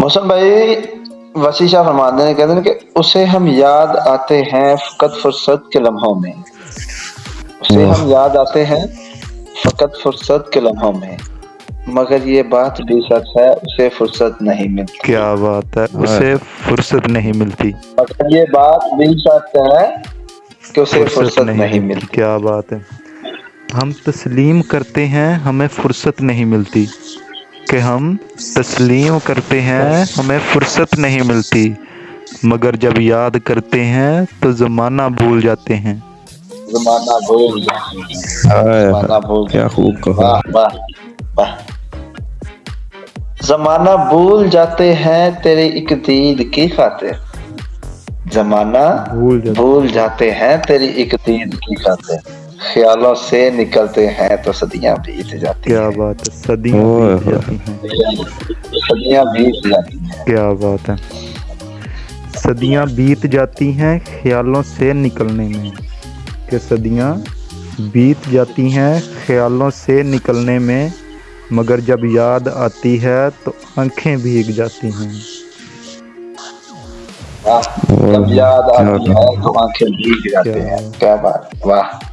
محسن بھائی وسیع شاہ فرماتے ہیں کہتے ہیں کہ اسے ہم یاد آتے ہیں فقط فرصت کے لمحوں میں۔ اسے ہم یاد آتے ہیں فقط فرصت کے لمحوں میں۔ مگر یہ بات بھی سچ ہے اسے فرصت نہیں ملتی۔ کیا بات ہے اسے فرصت نہیں ملتی۔ مگر یہ بات بھی سچ ہے کہ اسے فرصت نہیں ملتی۔ کیا بات ہے۔ ہم تسلیم کرتے ہیں ہمیں فرصت نہیں ملتی۔ کہ ہم تسلیم کرتے ہیں ہمیں فرصت نہیں ملتی۔ مگر جب یاد کرتے ہیں تو زمانہ بھول جاتے ہیں۔ زمانہ بھول زمانہ کیا خوب کہا۔ واہ واہ واہ۔ زمانہ بھول جاتے ہیں تیری ایک دید کی خاطر۔ زمانہ بھول جاتے بھول جاتے ہیں تیری ایک دید کی خاطر۔ خیالوں سے نکلتے ہیں تو صدیاں بیت جاتی کیا ہیں۔ بات ہے؟ صدیاں بیت جاتی ہیں۔ صدیاں بیت جاتی ہیں۔ کیا بات ہے؟ صدیاں بیت جاتی ہیں خیالوں سے نکلنے میں۔ کہ صدیاں بیت جاتی ہیں خیالوں سے نکلنے میں مگر جب یاد آتی ہے تو آنکھیں بھیگ جاتی ہیں۔ واہ جب یاد آتی ہے تو آنکھیں بھیگ جاتے کیا ہیں کیا بات؟ واہ۔